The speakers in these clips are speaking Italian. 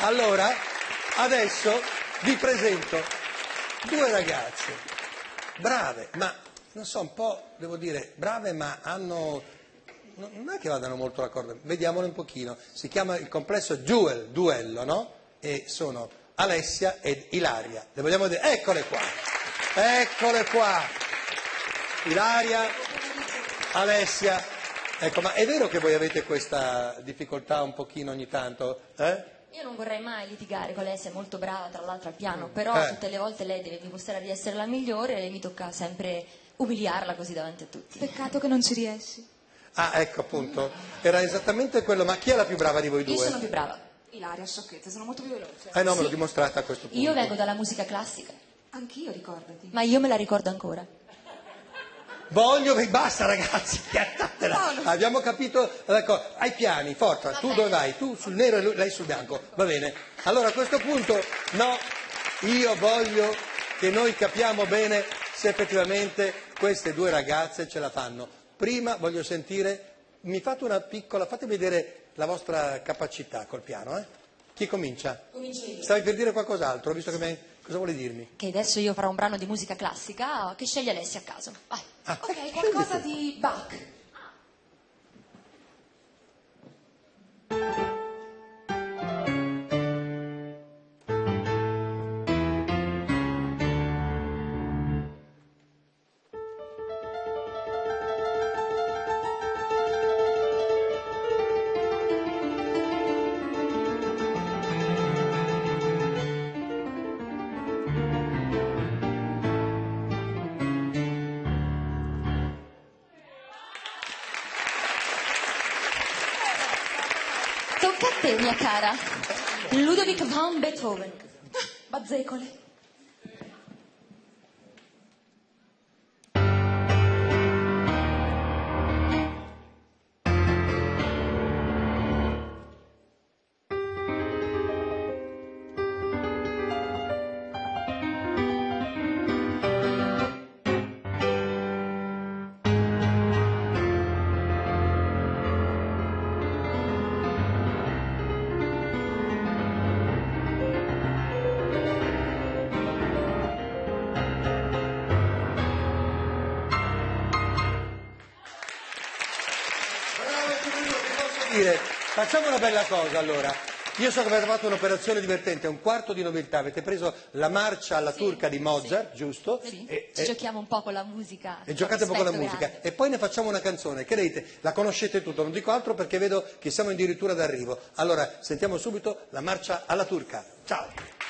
Allora, adesso vi presento due ragazze, brave, ma non so, un po', devo dire, brave, ma hanno... Non è che vadano molto d'accordo, vediamole un pochino. Si chiama il complesso Jewel, duello, no? E sono Alessia ed Ilaria. Le vogliamo dire? Eccole qua, eccole qua. Ilaria, Alessia. Ecco, ma è vero che voi avete questa difficoltà un pochino ogni tanto? Eh? Io non vorrei mai litigare con lei, è molto brava tra l'altro al piano, però Eh. tutte le volte lei deve dimostrare di essere la migliore e mi tocca sempre umiliarla così davanti a tutti. Peccato che non ci riesci. Ah, ecco appunto, era esattamente quello, ma chi è la più brava di voi Io due? sono più brava. Ilaria, sciocchezza, sono molto più veloce. Eh no, me l'ho dimostrata a questo punto. Io vengo dalla musica classica, Anch'io, ricordati. ma io me la ricordo ancora. Voglio basta ragazzi, piattatela. Abbiamo capito, ecco, ai piani, forza, tu dove vai? Tu sul nero e lui- lei sul bianco, va bene. Allora a questo punto, no, io voglio che noi capiamo bene se effettivamente queste due ragazze ce la fanno. Prima voglio sentire, mi fate una piccola, fate vedere la vostra capacità col piano, eh? Chi comincia? Comincio io. Stavi per dire qualcos'altro, visto che mi... Cosa vuole dirmi? Che adesso io farò un brano di musica classica che sceglie Alessia a caso. Vai. Ah, Ok, qualcosa di Bach. Tocca a te, mia cara. Ludovic van Beethoven. Bazzecole. Dire, facciamo una bella cosa allora. Io so che avete fatto un'operazione divertente, un quarto di nobiltà, avete preso la marcia alla turca di Mozart, giusto? Vedi? E, Ci e- giochiamo un po' con la musica. e giocate un po' con la musica grande. e poi ne facciamo una canzone, credete, la conoscete tutto, non dico altro perché vedo che siamo addirittura d'arrivo. Allora, sentiamo subito la marcia alla turca. Ciao!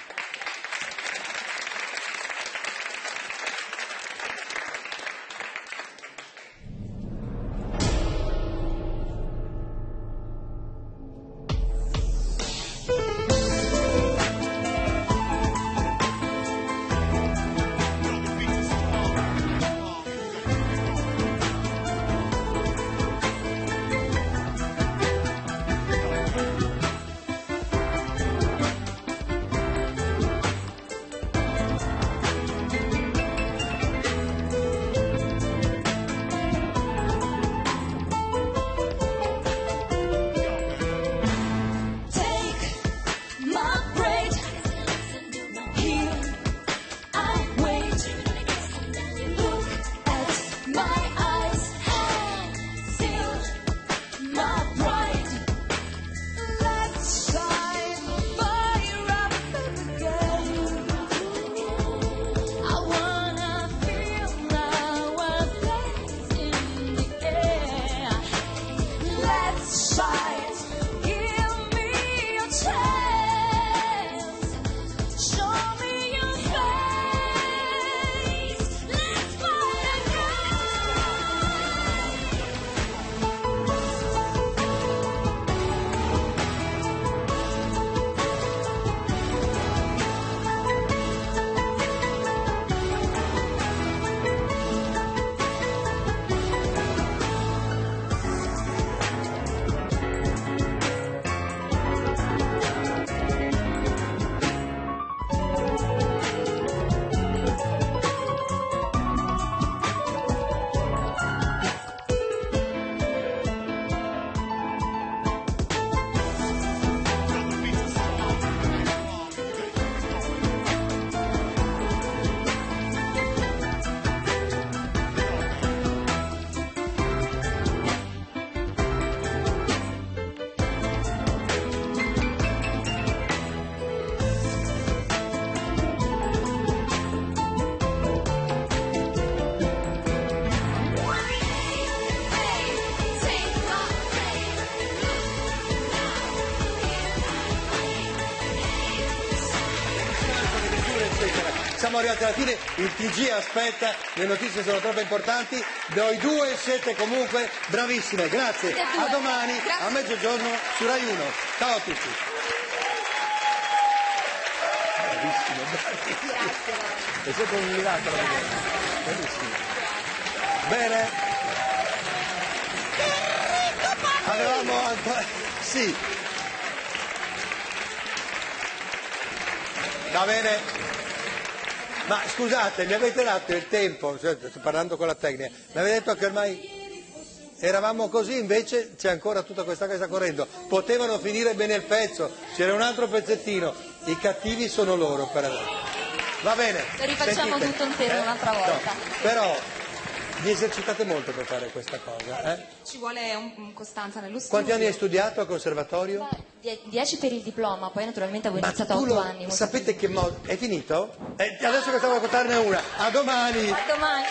Siamo arrivati alla fine, il TG aspetta, le notizie sono troppo importanti, voi due siete comunque bravissime, grazie, a domani a mezzogiorno su Rai 1, ciao a tutti. Bravissimo, bravissimo. È stato un miracolo. Bellissimo. Bene. Avevamo ancora... Sì. Va bene. Ma scusate, mi avete dato il tempo, cioè, sto parlando con la tecnica, mi avete detto che ormai eravamo così, invece c'è ancora tutta questa cosa correndo. Potevano finire bene il pezzo, c'era un altro pezzettino, i cattivi sono loro per adesso. Va bene. Lo rifacciamo sentite, tutto intero un'altra volta. però vi esercitate molto per fare questa cosa, eh? Ci vuole un, un costanza nello studio. Quanti anni hai studiato al conservatorio? Die- Dieci per il diploma, poi naturalmente avevo Ma iniziato a tu otto lo- anni. molto sapete che modo... È finito? Eh, adesso che stavo a raccontarne una. A domani! A domani.